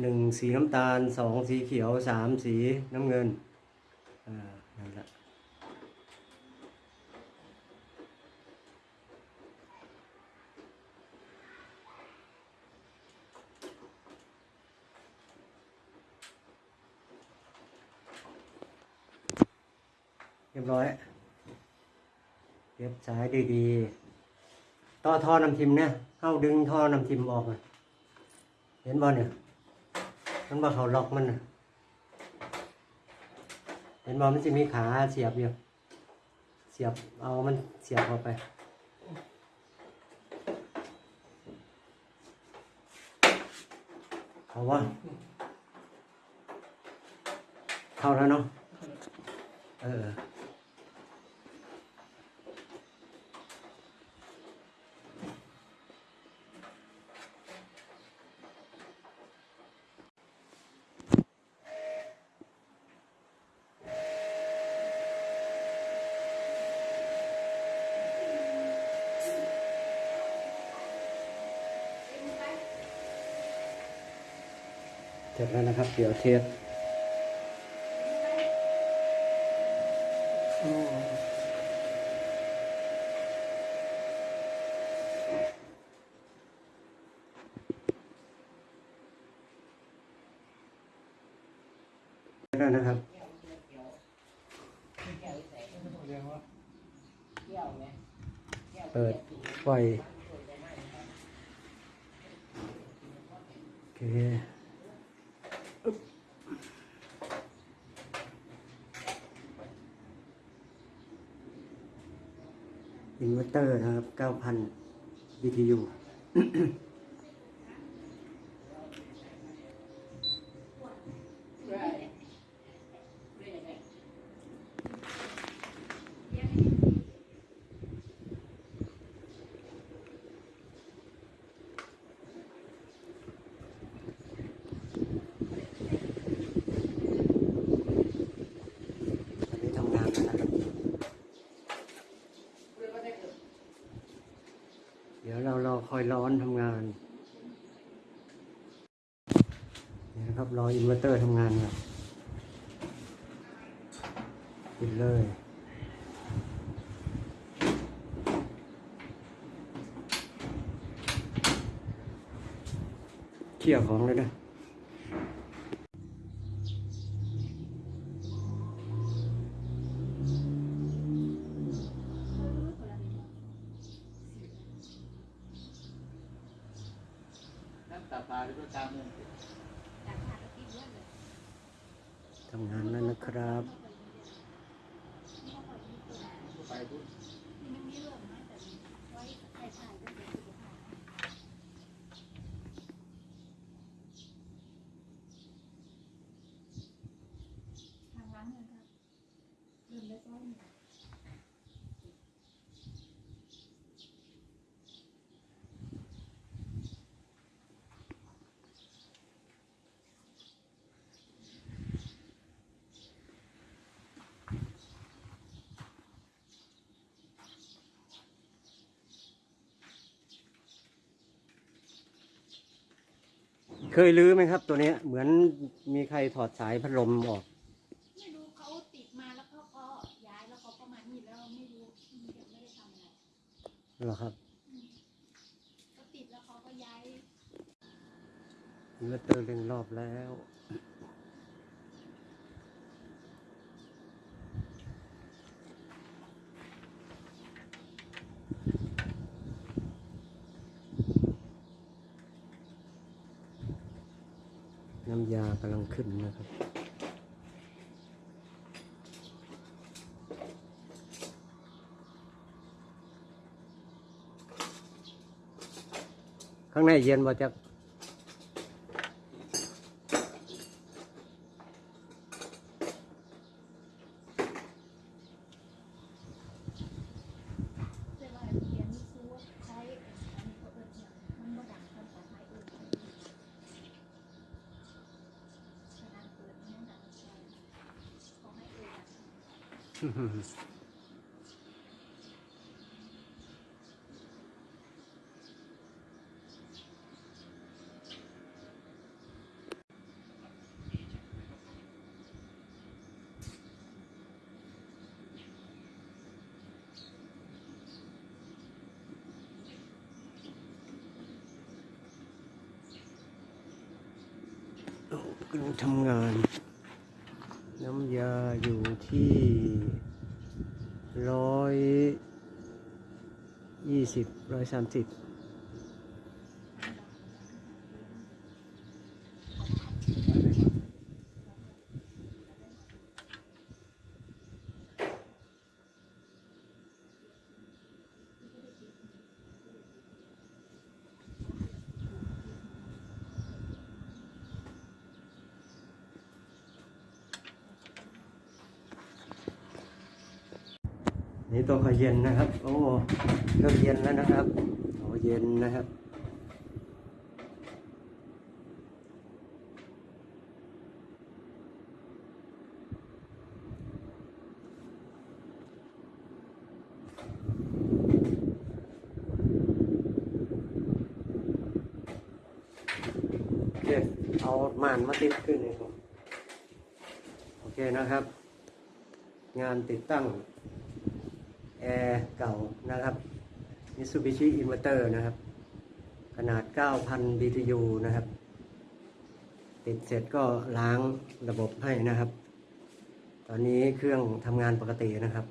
หนึ่งสีน้ำตาลสองสีเขียวสามสีน้ำเงินอ่านั่นแหละเรียบร้อยเรียบสายดีๆ ต่อท่อน้ำทิมเนี่ยเข้าดึงท่อน้ำทิมออกเห็นบ่เนี่ย มันบ่เขาล็อกมันเห็นบ่มันจะมีขาเสียบอยู่เสียบเอามันเสียบเข้าไปเขาว่าเข้าแล้วเนาะเออ ร็จแล้วนะครับ เดี๋ยวเทสแล้วนะครับเปิดไฟโอเค อินเวอร์เตอร์นะครับ 9,000 BTU อันนี้ทำงานแล้วนะครับ เดี๋ยวเร้อนทำงานนี่นะครับรออินเวอร์เตอร์ทำงานครับปิดเลยเขี่ยของเลยนะ ตาปลาหรือว่าตามเงินทำงานแล้วนะครับ ไปพุทธ ทางร้านเลยครับเริ่มได้ต้น เคยรื้อไหมครับ ตัวเนี้ยเหมือนมีใครถอดสายพัดลมออก ไม่รู้เขาติดมาแล้วเขาก็ย้ายแล้วเขาก็มานี่แล้วไม่รู้ยังไม่ได้ทำอะไรเหรอครับเขาติดแล้วเขาก็ย้ายอินเวอร์เตอร์เร่งรอบแล้ว ยากำลังขึ้นนะครับ ข้างในเย็นบ่จ๊ะ 어, 그리고 장난 น้ำยาอยู่ที่ร้อยยี่สิบร้อยสามสิบ นี่ตัวเขาเย็นนะครับ โอ้เริ่มเย็นแล้วนะครับโอ้เย็นนะครับโอเคเอาม่านมาติดขึ้นเลยครับ โอเคนะครับ งานติดตั้ง แอร์เก่านะครับ Mitsubishi Inverter นะครับ ขนาด 9,000 BTU นะครับ ติดเสร็จก็ล้างระบบให้นะครับ ตอนนี้เครื่องทำงานปกตินะครับ